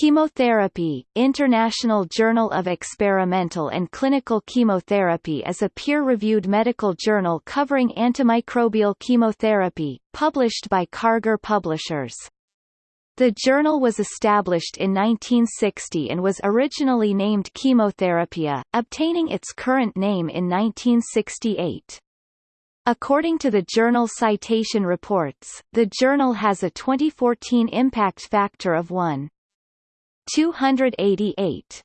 Chemotherapy, International Journal of Experimental and Clinical Chemotherapy is a peer-reviewed medical journal covering antimicrobial chemotherapy, published by Karger Publishers. The journal was established in 1960 and was originally named Chemotherapia, obtaining its current name in 1968. According to the journal Citation Reports, the journal has a 2014 impact factor of 1. 288.